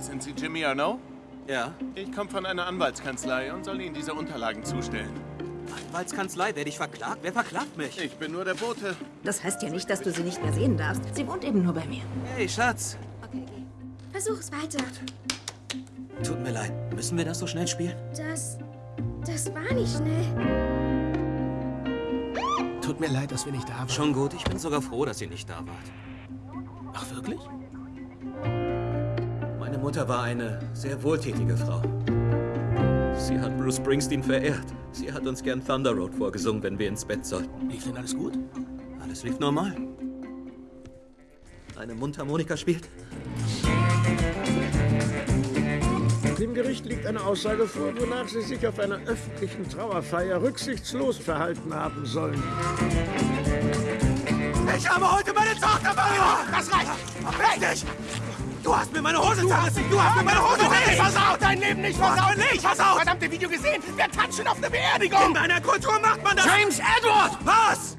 Sind Sie Jimmy Arnaud? Ja. Ich komme von einer Anwaltskanzlei und soll Ihnen diese Unterlagen zustellen. Anwaltskanzlei, werde ich verklagt? Wer verklagt mich? Ich bin nur der Bote. Das heißt ja nicht, dass du sie nicht mehr sehen darfst. Sie wohnt eben nur bei mir. Hey, Schatz. Okay, geh. Versuch's weiter. Tut mir leid. Müssen wir das so schnell spielen? Das. Das war nicht schnell. Tut mir leid, dass wir nicht da waren. Schon gut. Ich bin sogar froh, dass ihr nicht da wart. Ach, wirklich? Meine Mutter war eine sehr wohltätige Frau. Sie hat Bruce Springsteen verehrt. Sie hat uns gern Thunder Road vorgesungen, wenn wir ins Bett sollten. Lief denn alles gut? Alles lief normal. Eine Mundharmonika spielt. Dem Gericht liegt eine Aussage vor, wonach Sie sich auf einer öffentlichen Trauerfeier rücksichtslos verhalten haben sollen. Ich habe heute meine Tochter verloren! Das reicht! Richtig! Du hast mir meine Hose zerrissen! Du hast mir meine Hose zerrissen! versaut! Dein Leben nicht versaut! nicht versaut! Verdammte Video gesehen! Wir tanzen auf eine Beerdigung! In meiner Kultur macht man das! James Edward! Was?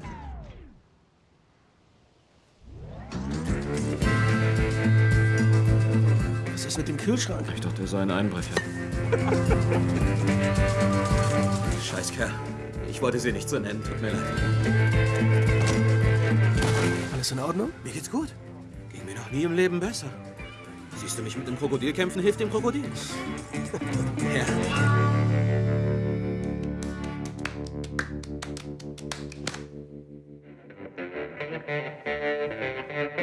Was ist mit dem Kühlschrank? Ich dachte, er sei ein Einbrecher. Scheißkerl. Ich wollte sie nicht so nennen, tut mir leid. Alles in Ordnung? Mir geht's gut. Ging mir noch nie im Leben besser. Siehst du mich mit dem Krokodil kämpfen? Hilft dem Krokodil. ja. Thank